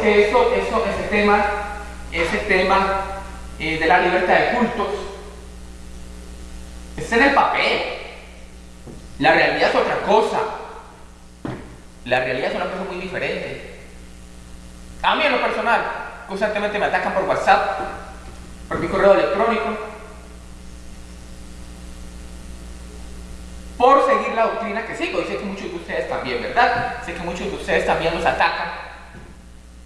que eso, eso, ese tema, ese tema eh, de la libertad de cultos, es en el papel. La realidad es otra cosa. La realidad es una cosa muy diferente. A mí en lo personal, constantemente me atacan por WhatsApp, por mi correo electrónico, por seguir la doctrina que sigo. Y sé que muchos de ustedes también, ¿verdad? Sé que muchos de ustedes también los atacan,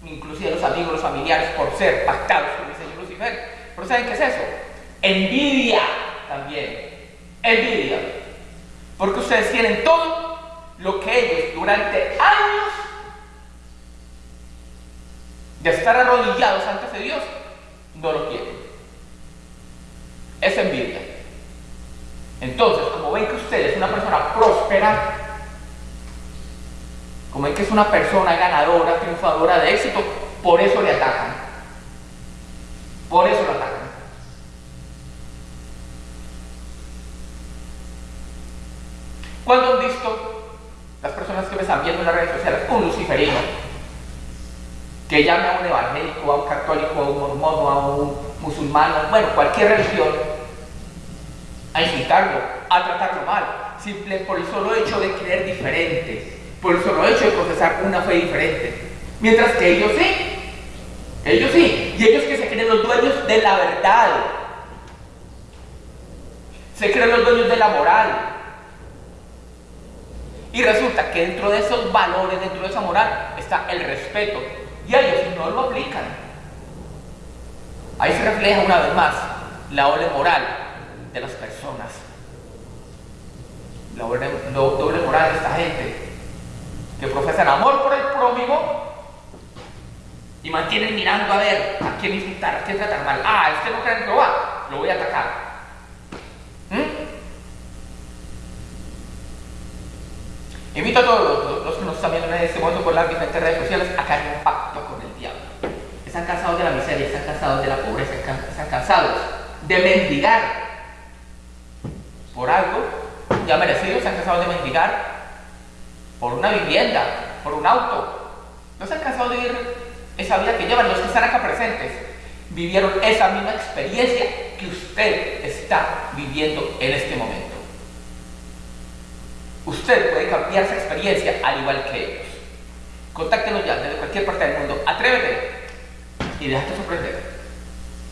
inclusive los amigos, los familiares, por ser pactados con el Señor Lucifer. Pero ¿saben qué es eso? Envidia también. Envidia. Porque ustedes tienen todo lo que ellos durante años de estar arrodillados antes de Dios no lo tienen. Es envidia. Entonces, como ven que usted es una persona próspera, como ven que es una persona ganadora, triunfadora de éxito, por eso le atacan. Por eso lo atacan. Cuando han visto las personas que me están viendo en las redes sociales un luciferino que llame a un evangélico, a un católico, a un mormón, a un musulmán, bueno, cualquier religión, a insultarlo, a tratarlo mal, simple por el solo hecho de creer diferente, por el solo hecho de profesar una fe diferente. Mientras que ellos sí, ellos sí, y ellos que se creen los dueños de la verdad, se creen los dueños de la moral. Y resulta que dentro de esos valores, dentro de esa moral, está el respeto. Y ellos no lo aplican. Ahí se refleja una vez más la doble moral de las personas. La doble, doble moral de esta gente que profesan amor por el prójimo y mantienen mirando a ver a quién insultar, a quién tratar mal. Ah, este no cree en Jehová, lo voy a atacar. ¿Mm? Invito a todos los, que nos están viendo en este momento por las diferentes redes sociales a que hagan un pacto con el diablo. Están cansados de la miseria, están cansados de la pobreza, están cansados de mendigar por algo ya merecido, están cansados de mendigar por una vivienda, por un auto. No se cansado de vivir esa vida que llevan los que están acá presentes. Vivieron esa misma experiencia que usted está viviendo en este momento. Usted puede cambiar esa experiencia al igual que ellos. Contáctenos ya desde cualquier parte del mundo. Atrévete y déjate sorprender.